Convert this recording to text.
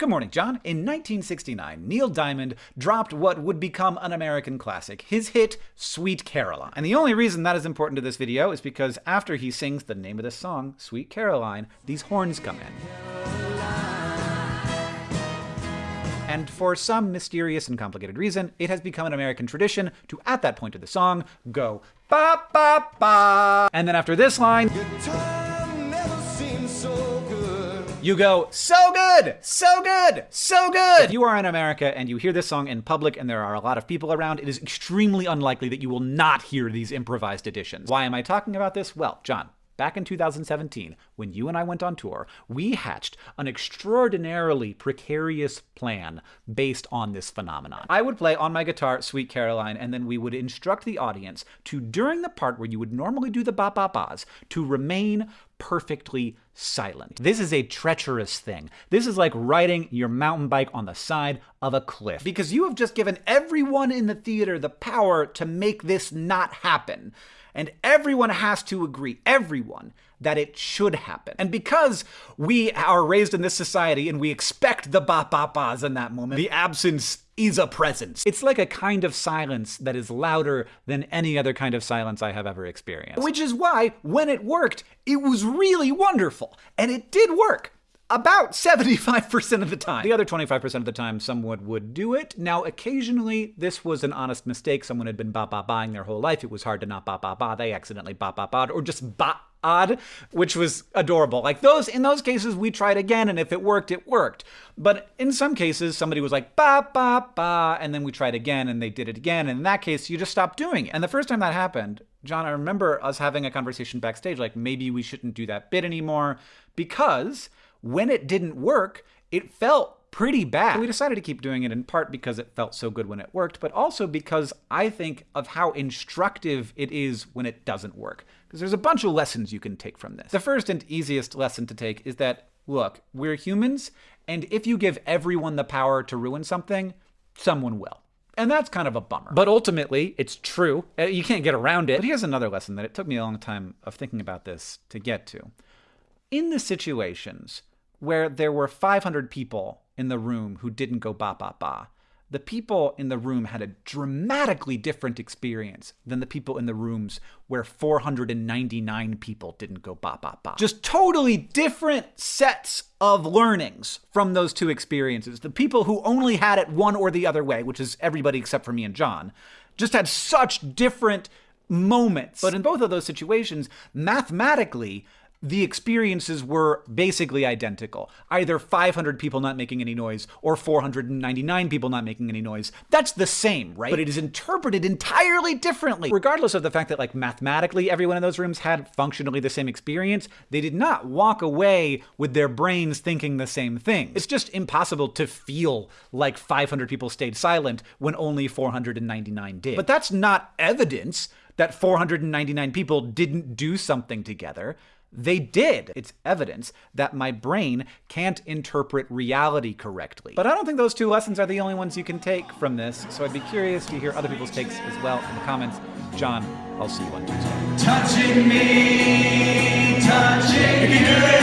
Good morning, John. In 1969, Neil Diamond dropped what would become an American classic, his hit, Sweet Caroline. And the only reason that is important to this video is because after he sings the name of the song, Sweet Caroline, these horns come in. And for some mysterious and complicated reason, it has become an American tradition to, at that point of the song, go ba ba ba. And then after this line, you go, so good, so good, so good. If you are in America and you hear this song in public and there are a lot of people around, it is extremely unlikely that you will not hear these improvised additions. Why am I talking about this? Well, John, back in 2017, when you and I went on tour, we hatched an extraordinarily precarious plan based on this phenomenon. I would play on my guitar Sweet Caroline, and then we would instruct the audience to, during the part where you would normally do the ba ba ba's, to remain perfectly silent. This is a treacherous thing. This is like riding your mountain bike on the side of a cliff. Because you have just given everyone in the theater the power to make this not happen. And everyone has to agree, everyone, that it should happen. And because we are raised in this society and we expect the ba ba ba's in that moment, the absence is a presence. It's like a kind of silence that is louder than any other kind of silence I have ever experienced. Which is why, when it worked, it was really wonderful. And it did work about 75% of the time. The other 25% of the time, someone would do it. Now, occasionally, this was an honest mistake. Someone had been ba-ba-baing their whole life. It was hard to not ba-ba-ba. They accidentally ba-ba-ba'd, or just ba odd, which was adorable. Like those, in those cases, we tried again, and if it worked, it worked. But in some cases, somebody was like, ba, ba, ba, and then we tried again, and they did it again. And in that case, you just stopped doing it. And the first time that happened, John, I remember us having a conversation backstage, like maybe we shouldn't do that bit anymore, because when it didn't work, it felt pretty bad. So we decided to keep doing it in part because it felt so good when it worked, but also because I think of how instructive it is when it doesn't work. Because there's a bunch of lessons you can take from this. The first and easiest lesson to take is that, look, we're humans, and if you give everyone the power to ruin something, someone will. And that's kind of a bummer. But ultimately, it's true. Uh, you can't get around it. But here's another lesson that it took me a long time of thinking about this to get to. In the situations where there were 500 people in the room who didn't go ba ba ba. The people in the room had a dramatically different experience than the people in the rooms where 499 people didn't go ba ba ba. Just totally different sets of learnings from those two experiences. The people who only had it one or the other way, which is everybody except for me and John, just had such different moments. But in both of those situations, mathematically, the experiences were basically identical. Either 500 people not making any noise or 499 people not making any noise. That's the same, right? But it is interpreted entirely differently. Regardless of the fact that like mathematically everyone in those rooms had functionally the same experience, they did not walk away with their brains thinking the same thing. It's just impossible to feel like 500 people stayed silent when only 499 did. But that's not evidence that 499 people didn't do something together. They did. It's evidence that my brain can't interpret reality correctly. But I don't think those two lessons are the only ones you can take from this, so I'd be curious to hear other people's takes as well in the comments. John, I'll see you on Tuesday. Touching me, touching you.